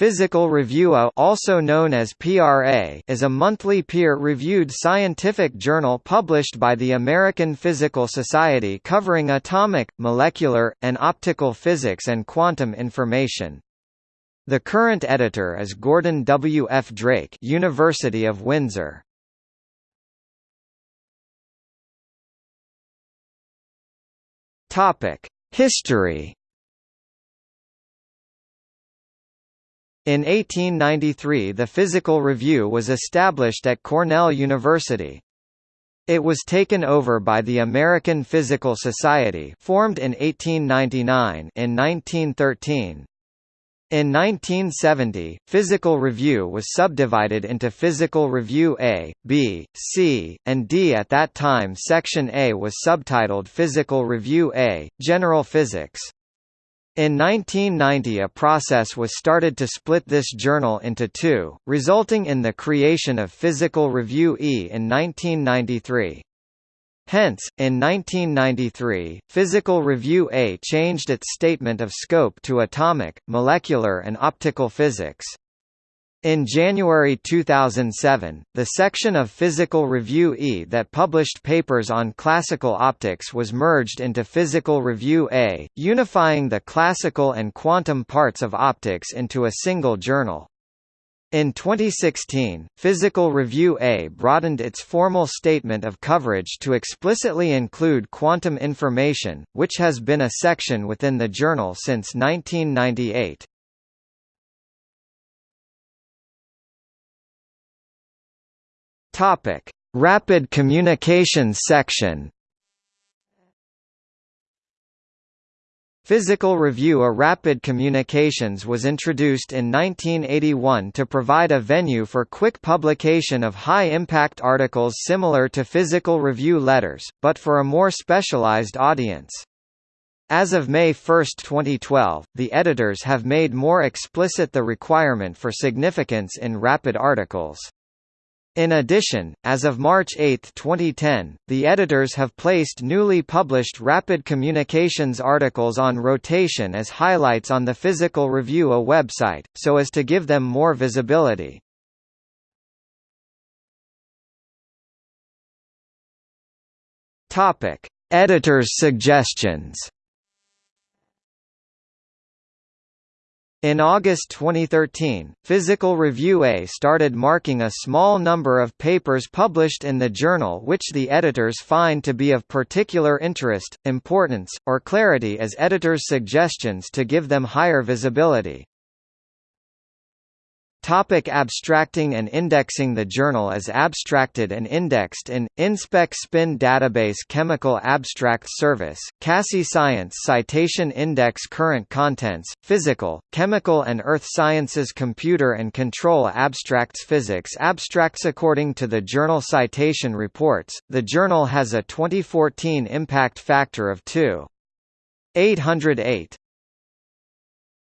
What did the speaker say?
Physical Review A also known as PRA is a monthly peer-reviewed scientific journal published by the American Physical Society covering atomic, molecular, and optical physics and quantum information. The current editor is Gordon W. F. Drake University of Windsor. History In 1893 the Physical Review was established at Cornell University. It was taken over by the American Physical Society formed in 1899 in 1913. In 1970, Physical Review was subdivided into Physical Review A, B, C, and D at that time Section A was subtitled Physical Review A, General Physics. In 1990 a process was started to split this journal into two, resulting in the creation of Physical Review E in 1993. Hence, in 1993, Physical Review A changed its statement of scope to atomic, molecular and optical physics. In January 2007, the section of Physical Review E that published papers on classical optics was merged into Physical Review A, unifying the classical and quantum parts of optics into a single journal. In 2016, Physical Review A broadened its formal statement of coverage to explicitly include quantum information, which has been a section within the journal since 1998. Topic: Rapid Communications section. Physical Review A Rapid Communications was introduced in 1981 to provide a venue for quick publication of high-impact articles similar to Physical Review letters, but for a more specialized audience. As of May 1, 2012, the editors have made more explicit the requirement for significance in rapid articles. In addition, as of March 8, 2010, the editors have placed newly published Rapid Communications articles on rotation as highlights on the Physical Review A website, so as to give them more visibility. Editors' suggestions In August 2013, Physical Review A started marking a small number of papers published in the journal which the editors find to be of particular interest, importance, or clarity as editors' suggestions to give them higher visibility. Topic abstracting and indexing The journal is abstracted and indexed in, InSpec Spin Database Chemical Abstract Service, CASSI Science Citation Index Current Contents, Physical, Chemical and Earth Sciences Computer and Control Abstracts Physics Abstracts According to the Journal Citation Reports, the journal has a 2014 impact factor of 2.808.